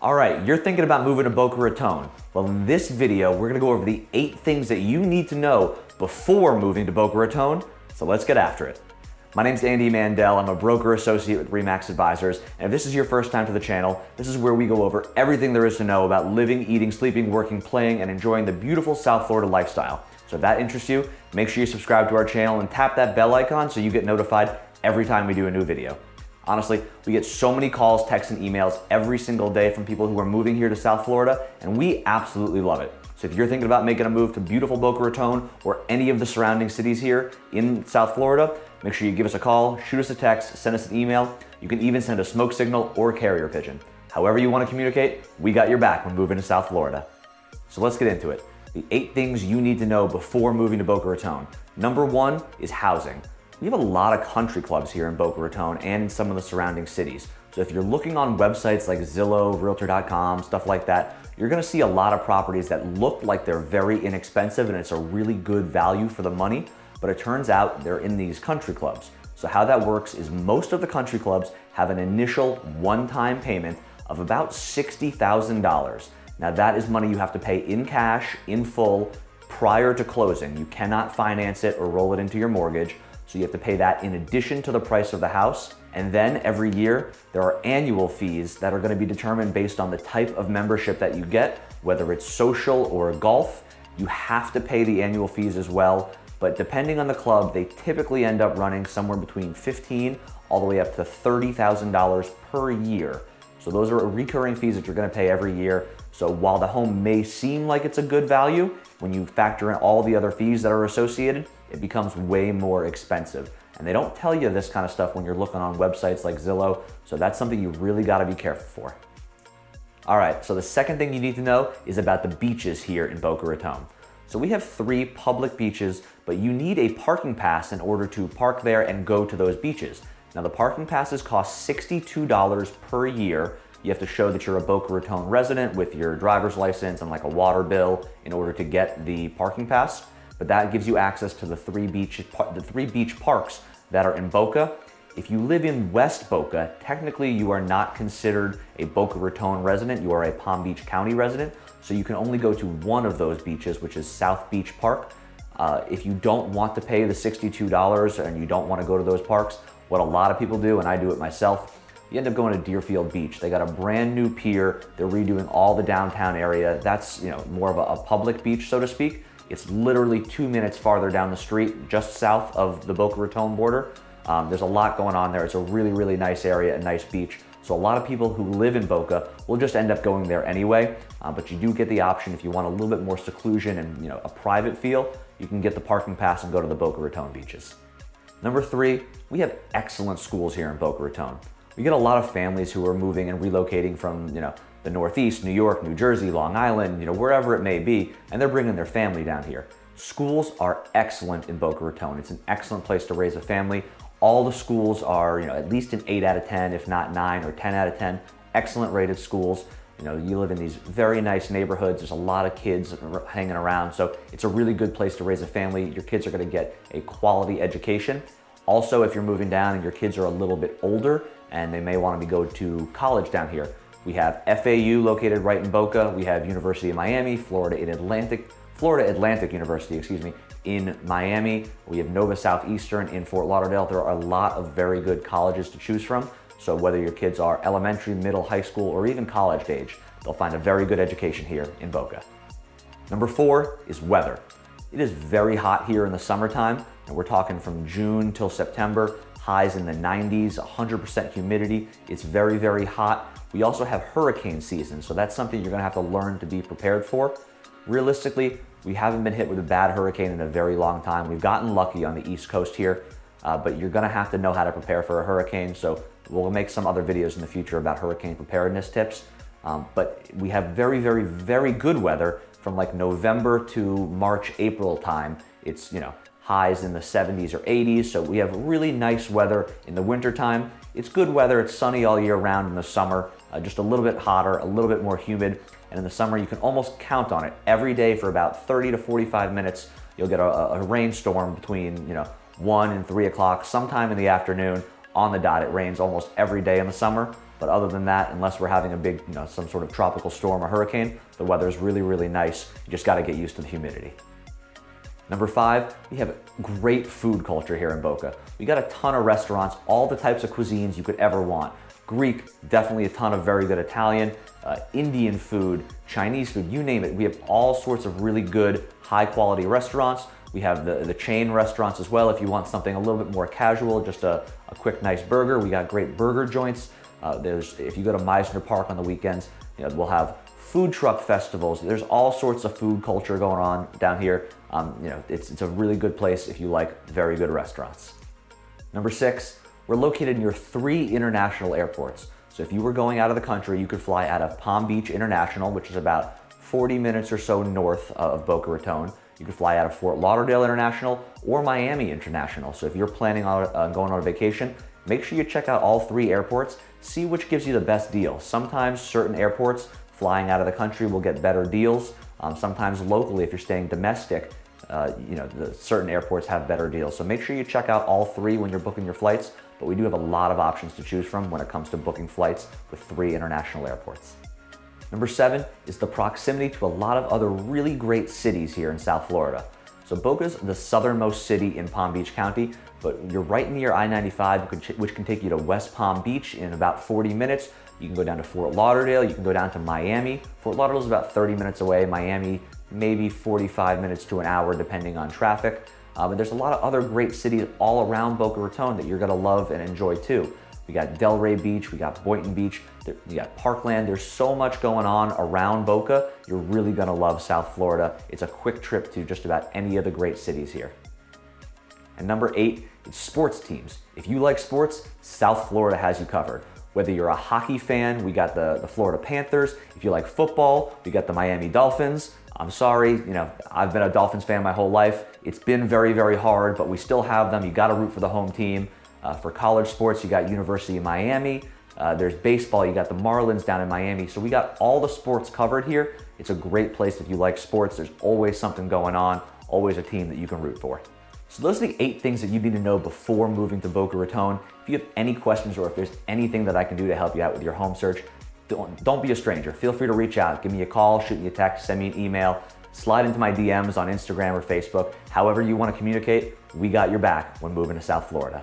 All right, you're thinking about moving to Boca Raton. Well, in this video, we're gonna go over the eight things that you need to know before moving to Boca Raton. So let's get after it. My name's Andy Mandel. I'm a broker associate with Remax Advisors. And if this is your first time to the channel, this is where we go over everything there is to know about living, eating, sleeping, working, playing, and enjoying the beautiful South Florida lifestyle. So if that interests you, make sure you subscribe to our channel and tap that bell icon so you get notified every time we do a new video. Honestly, we get so many calls, texts, and emails every single day from people who are moving here to South Florida, and we absolutely love it. So if you're thinking about making a move to beautiful Boca Raton or any of the surrounding cities here in South Florida, make sure you give us a call, shoot us a text, send us an email. You can even send a smoke signal or carrier pigeon. However you want to communicate, we got your back when moving to South Florida. So let's get into it. The eight things you need to know before moving to Boca Raton. Number one is housing. We have a lot of country clubs here in Boca Raton and in some of the surrounding cities. So if you're looking on websites like Zillow, Realtor.com, stuff like that, you're gonna see a lot of properties that look like they're very inexpensive and it's a really good value for the money, but it turns out they're in these country clubs. So how that works is most of the country clubs have an initial one-time payment of about $60,000. Now that is money you have to pay in cash, in full, prior to closing. You cannot finance it or roll it into your mortgage. So you have to pay that in addition to the price of the house. And then every year, there are annual fees that are gonna be determined based on the type of membership that you get, whether it's social or golf. You have to pay the annual fees as well. But depending on the club, they typically end up running somewhere between 15 all the way up to $30,000 per year. So those are recurring fees that you're gonna pay every year. So while the home may seem like it's a good value, when you factor in all the other fees that are associated, it becomes way more expensive. And they don't tell you this kind of stuff when you're looking on websites like Zillow, so that's something you really gotta be careful for. All right, so the second thing you need to know is about the beaches here in Boca Raton. So we have three public beaches, but you need a parking pass in order to park there and go to those beaches. Now the parking passes cost $62 per year. You have to show that you're a Boca Raton resident with your driver's license and like a water bill in order to get the parking pass but that gives you access to the three beach, the three beach parks that are in Boca. If you live in West Boca, technically you are not considered a Boca Raton resident, you are a Palm Beach County resident, so you can only go to one of those beaches, which is South Beach Park. Uh, if you don't want to pay the $62 and you don't want to go to those parks, what a lot of people do, and I do it myself, you end up going to Deerfield Beach. They got a brand new pier. They're redoing all the downtown area. That's you know more of a, a public beach, so to speak. It's literally two minutes farther down the street, just south of the Boca Raton border. Um, there's a lot going on there. It's a really, really nice area, a nice beach. So a lot of people who live in Boca will just end up going there anyway, uh, but you do get the option if you want a little bit more seclusion and you know a private feel, you can get the parking pass and go to the Boca Raton beaches. Number three, we have excellent schools here in Boca Raton. We get a lot of families who are moving and relocating from, you know, the Northeast, New York, New Jersey, Long Island, you know, wherever it may be, and they're bringing their family down here. Schools are excellent in Boca Raton. It's an excellent place to raise a family. All the schools are, you know, at least an 8 out of 10, if not 9 or 10 out of 10. Excellent rated schools. You know, you live in these very nice neighborhoods. There's a lot of kids hanging around. So it's a really good place to raise a family. Your kids are gonna get a quality education. Also, if you're moving down and your kids are a little bit older and they may wanna go to college down here, we have FAU located right in Boca. We have University of Miami, Florida in Atlantic, Florida Atlantic University, excuse me, in Miami. We have Nova Southeastern in Fort Lauderdale. There are a lot of very good colleges to choose from. So whether your kids are elementary, middle, high school, or even college age, they'll find a very good education here in Boca. Number four is weather. It is very hot here in the summertime, and we're talking from June till September, highs in the 90s, 100% humidity. It's very, very hot. We also have hurricane season, so that's something you're gonna have to learn to be prepared for. Realistically, we haven't been hit with a bad hurricane in a very long time. We've gotten lucky on the East Coast here, uh, but you're gonna have to know how to prepare for a hurricane. So we'll make some other videos in the future about hurricane preparedness tips. Um, but we have very, very, very good weather from like November to March, April time. It's, you know, highs in the 70s or 80s. So we have really nice weather in the wintertime. It's good weather. It's sunny all year round in the summer, uh, just a little bit hotter, a little bit more humid. And in the summer, you can almost count on it. Every day for about 30 to 45 minutes, you'll get a, a rainstorm between, you know, one and three o'clock, sometime in the afternoon on the dot. It rains almost every day in the summer. But other than that, unless we're having a big, you know, some sort of tropical storm or hurricane, the weather is really, really nice. You just gotta get used to the humidity. Number five, we have great food culture here in Boca. We got a ton of restaurants, all the types of cuisines you could ever want. Greek, definitely a ton of very good Italian, uh, Indian food, Chinese food, you name it. We have all sorts of really good, high quality restaurants. We have the, the chain restaurants as well if you want something a little bit more casual, just a, a quick, nice burger. We got great burger joints. Uh, there's, if you go to Mizner Park on the weekends, you know, we'll have food truck festivals. There's all sorts of food culture going on down here. Um, you know, it's, it's a really good place if you like very good restaurants. Number six, we're located near three international airports. So if you were going out of the country, you could fly out of Palm Beach International, which is about 40 minutes or so north of Boca Raton. You could fly out of Fort Lauderdale International or Miami International. So if you're planning on uh, going on a vacation, make sure you check out all three airports, see which gives you the best deal. Sometimes certain airports flying out of the country will get better deals. Um, sometimes locally, if you're staying domestic, uh, you know, the, certain airports have better deals. So make sure you check out all three when you're booking your flights, but we do have a lot of options to choose from when it comes to booking flights with three international airports. Number seven is the proximity to a lot of other really great cities here in South Florida. So Boca's the southernmost city in Palm Beach County, but you're right near I-95, which can take you to West Palm Beach in about 40 minutes. You can go down to Fort Lauderdale, you can go down to Miami. Fort Lauderdale is about 30 minutes away, Miami maybe 45 minutes to an hour depending on traffic. Uh, but there's a lot of other great cities all around Boca Raton that you're gonna love and enjoy too. We got Delray Beach, we got Boynton Beach, we got Parkland. There's so much going on around Boca. You're really gonna love South Florida. It's a quick trip to just about any of the great cities here. And number eight, it's sports teams. If you like sports, South Florida has you covered. Whether you're a hockey fan, we got the, the Florida Panthers. If you like football, we got the Miami Dolphins. I'm sorry, you know, I've been a Dolphins fan my whole life. It's been very, very hard, but we still have them. You gotta root for the home team. Uh, for college sports, you got University of Miami. Uh, there's baseball, you got the Marlins down in Miami. So we got all the sports covered here. It's a great place if you like sports. There's always something going on, always a team that you can root for. So those are the eight things that you need to know before moving to Boca Raton. If you have any questions or if there's anything that I can do to help you out with your home search, don't, don't be a stranger. Feel free to reach out. Give me a call, shoot me a text, send me an email, slide into my DMs on Instagram or Facebook. However you want to communicate, we got your back when moving to South Florida.